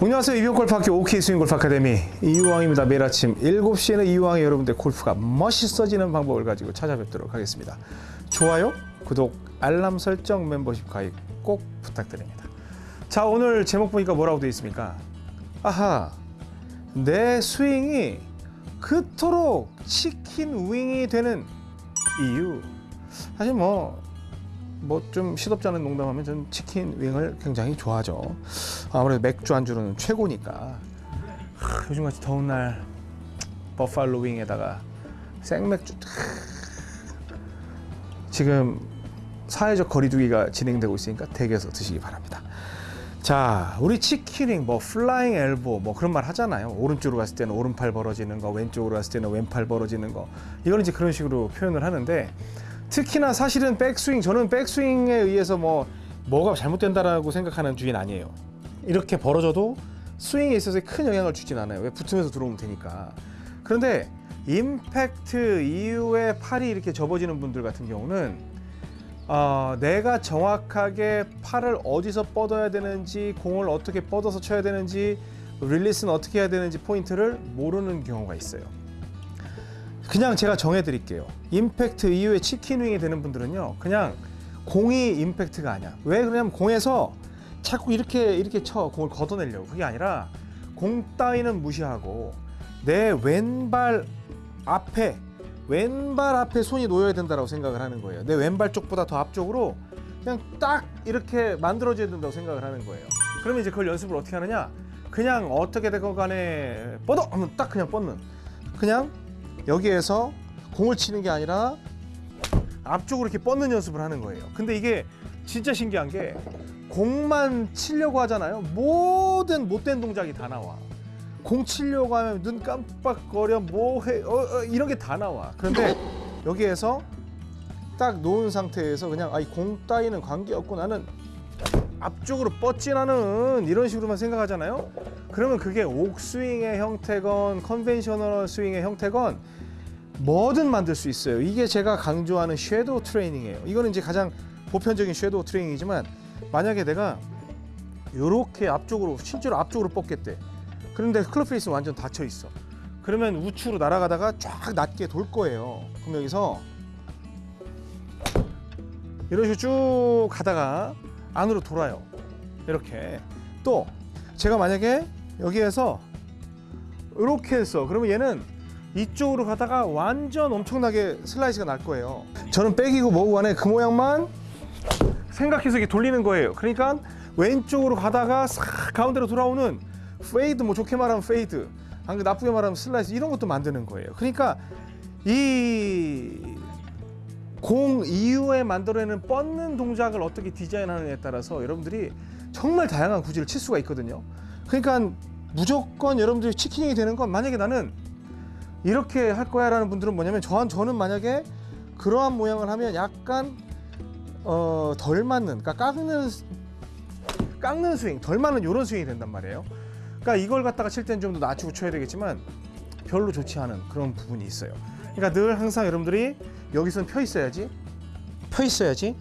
안녕하세요. 이병골프학교 OK 스윙골프 아카데미 이유왕입니다. 매일 아침 7시에는 이유왕이 여러분들 골프가 멋있어지는 방법을 가지고 찾아뵙도록 하겠습니다. 좋아요, 구독, 알람 설정, 멤버십 가입 꼭 부탁드립니다. 자 오늘 제목 보니까 뭐라고 되어 있습니까? 아하 내 스윙이 그토록 치킨 윙이 되는 이유 사실 뭐 뭐 좀 시덥지 않은 농담하면 저는 치킨 윙을 굉장히 좋아하죠. 아무래도 맥주 안주로는 최고니까. 하, 요즘같이 더운 날 buffalo wing에다가 생맥주. 하, 지금 사회적 거리두기가 진행되고 있으니까 댁에서 드시기 바랍니다. 자, 우리 chicken wing, 뭐 flying elbow, 뭐 그런 말 하잖아요. 오른쪽으로 갔을 때는 오른팔 벌어지는 거, 왼쪽으로 갔을 때는 왼팔 벌어지는 거. 이걸 이제 그런 식으로 표현을 하는데 특히나 사실은 백스윙, 저는 백스윙에 의해서 뭐 뭐가 잘못된다라고 생각하는 주인 아니에요. 이렇게 벌어져도 스윙에 있어서 큰 영향을 주진 않아요. 왜 붙으면서 들어오면 되니까. 그런데 임팩트 이후에 팔이 이렇게 접어지는 분들 같은 경우는 어, 내가 정확하게 팔을 어디서 뻗어야 되는지 공을 어떻게 뻗어서 쳐야 되는지 릴리스는 어떻게 해야 되는지 포인트를 모르는 경우가 있어요. 그냥 제가 정해 드릴게요. 임팩트 이후에 치킨윙이 되는 분들은요. 그냥 공이 임팩트가 아니야. 왜 그러냐면 공에서 자꾸 이렇게 이렇게 쳐 공을 걷어내려고 그게 아니라 공 따위는 무시하고 내 왼발 앞에 왼발 앞에 손이 놓여야 된다고 생각을 하는 거예요. 내 왼발 쪽보다 더 앞쪽으로 그냥 딱 이렇게 만들어져야 된다고 생각을 하는 거예요. 그러면 이제 그걸 연습을 어떻게 하느냐? 그냥 어떻게 되건 간에 뻗어 하면 딱 그냥 뻗는. 그냥 여기에서 공을 치는 게 아니라 앞쪽으로 이렇게 뻗는 연습을 하는 거예요. 근데 이게 진짜 신기한 게 공만 치려고 하잖아요. 모든 못된 동작이 다 나와. 공 치려고 하면 눈 깜빡거려 뭐해 어, 어, 이런 게 다 나와. 그런데 여기에서 딱 놓은 상태에서 그냥 아이 공 따위는 관계없고 나는 앞쪽으로 뻗지 나는 이런 식으로만 생각하잖아요. 그러면 그게 옥스윙의 형태건 conventional swing의 형태건 뭐든 만들 수 있어요. 이게 제가 강조하는 shadow training이에요. 이거는 이제 가장 보편적인 shadow training이지만 만약에 내가 이렇게 앞쪽으로 실제로 앞쪽으로 뻗겠대. 그런데 club face는 완전 닫혀 있어. 그러면 우측으로 날아가다가 쫙 낮게 돌 거예요. 그럼 여기서 이런 식으로 쭉 가다가 안으로 돌아요. 이렇게 또 제가 만약에 여기에서 이렇게 했어. 그러면 얘는 이쪽으로 가다가 완전 엄청나게 슬라이스가 날 거예요. 저는 백이고 뭐고 간에 그 모양만 생각해서 이렇게 돌리는 거예요. 그러니까 왼쪽으로 가다가 싹 가운데로 돌아오는 fade 뭐 좋게 말하면 fade 안 나쁘게 말하면 슬라이스 이런 것도 만드는 거예요. 그러니까 이 공 이후에 만들어내는 뻗는 동작을 어떻게 디자인하느냐에 따라서 여러분들이 정말 다양한 구질을 칠 수가 있거든요. 그러니까 무조건 여러분들이 치킨이 되는 건 만약에 나는 이렇게 할 거야 라는 분들은 뭐냐면 저한 저는 만약에 그러한 모양을 하면 약간 어, 덜 맞는 그러니까 깎는 깎는 스윙 덜 맞는 이런 스윙이 된단 말이에요. 그러니까 이걸 갖다가 칠 때는 좀 더 낮추고 쳐야 되겠지만 별로 좋지 않은 그런 부분이 있어요. 그러니까 늘 항상 여러분들이 여기선 펴 있어야지 펴 있어야지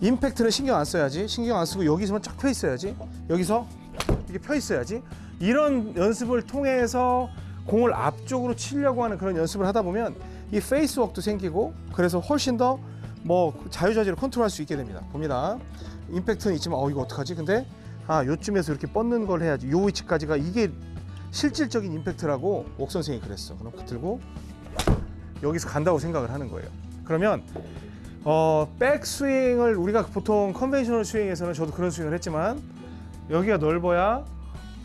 임팩트는 신경 안 써야지 신경 안 쓰고 여기서만 쫙 펴 있어야지 여기서 이렇게 펴 있어야지 이런 연습을 통해서 공을 앞쪽으로 치려고 하는 그런 연습을 하다 보면 이 페이스웍도 생기고 그래서 훨씬 더 뭐 자유자재로 컨트롤할 수 있게 됩니다. 봅니다. 임팩트는 있지만 어 이거 어떡하지? 근데 아 요쯤에서 이렇게 뻗는 걸 해야지. 요 위치까지가 이게 실질적인 임팩트라고 옥 선생이 그랬어. 그럼 들고 여기서 간다고 생각을 하는 거예요. 그러면 어 백스윙을 우리가 보통 conventional swing에서는 저도 그런 스윙을 했지만 여기가 넓어야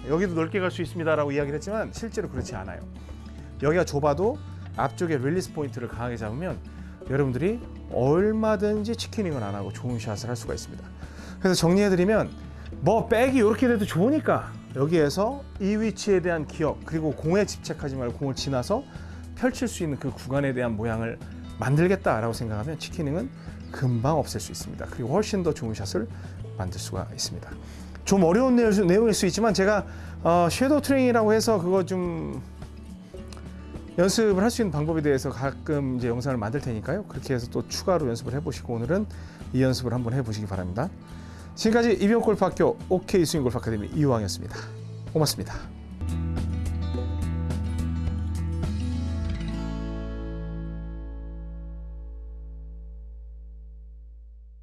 여기도 넓게 갈 수 있습니다 라고 이야기를 했지만 실제로 그렇지 않아요. 여기가 좁아도 앞쪽에 release point를 강하게 잡으면 여러분들이 얼마든지 chicken wing을 안 하고 좋은 샷을 할 수가 있습니다. 그래서 정리해드리면 뭐 백이 이렇게 돼도 좋으니까 여기에서 이 위치에 대한 기억 그리고 공에 집착하지 말고 공을 지나서 펼칠 수 있는 그 구간에 대한 모양을 만들겠다라고 생각하면 치킨윙은 금방 없앨 수 있습니다. 그리고 훨씬 더 좋은 샷을 만들 수가 있습니다. 좀 어려운 내용일 수 있지만 제가 어, 섀도우 트레이닝이라고 해서 그거 좀 연습을 할 수 있는 방법에 대해서 가끔 이제 영상을 만들 테니까요. 그렇게 해서 또 추가로 연습을 해보시고 오늘은 이 연습을 한번 해보시기 바랍니다. 지금까지 이병골프학교 OK 스윙골프 아카데미 이우왕이었습니다. 고맙습니다.